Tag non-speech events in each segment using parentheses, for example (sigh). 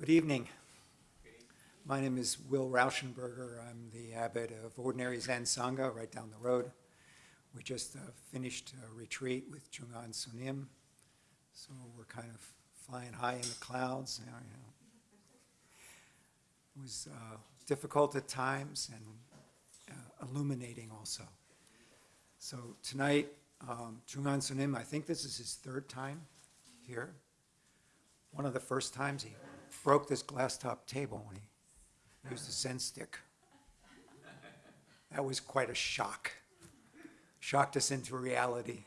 Good evening. My name is Will Rauschenberger. I'm the abbot of Ordinary Zen Sangha right down the road. We just uh, finished a retreat with Chungan Sunim, so we're kind of flying high in the clouds now. You know. It was uh, difficult at times and uh, illuminating also. So tonight, um, Chungan Sunim, I think this is his third time here. One of the first times he broke this glass top table when he used a Zen stick. That was quite a shock. Shocked us into reality.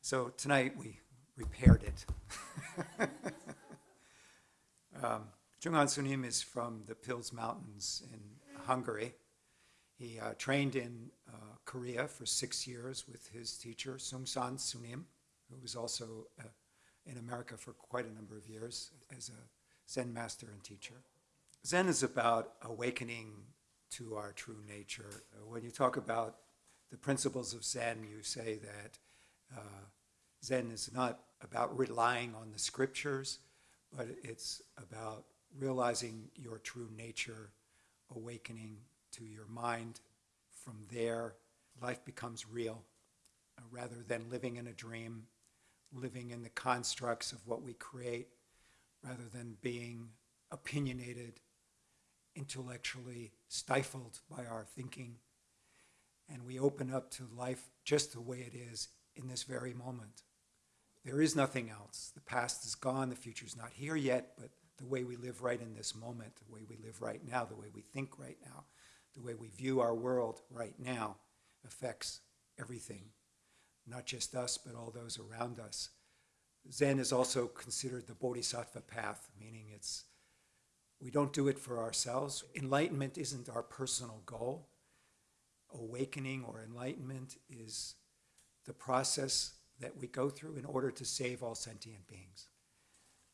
So tonight we repaired it. (laughs) um, Chungan Sunim is from the Pilis Mountains in Hungary. He uh, trained in uh, Korea for six years with his teacher, Seung Sahn Sunim, who was also uh, in America for quite a number of years as a Zen master and teacher. Zen is about awakening to our true nature. When you talk about the principles of Zen, you say that uh, Zen is not about relying on the scriptures, but it's about realizing your true nature, awakening to your mind. From there, life becomes real uh, rather than living in a dream, living in the constructs of what we create, rather than being opinionated, intellectually stifled by our thinking. And we open up to life just the way it is in this very moment. There is nothing else. The past is gone, the future is not here yet, but the way we live right in this moment, the way we live right now, the way we think right now, the way we view our world right now affects everything, not just us, but all those around us. Zen is also considered the bodhisattva path, meaning it's we don't do it for ourselves. Enlightenment isn't our personal goal. Awakening or enlightenment is the process that we go through in order to save all sentient beings.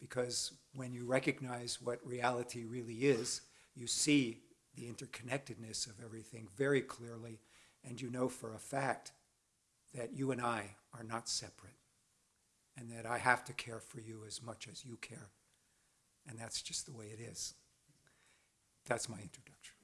Because when you recognize what reality really is, you see the interconnectedness of everything very clearly, and you know for a fact that you and I are not separate, and that I have to care for you as much as you care. And that's just the way it is. That's my introduction.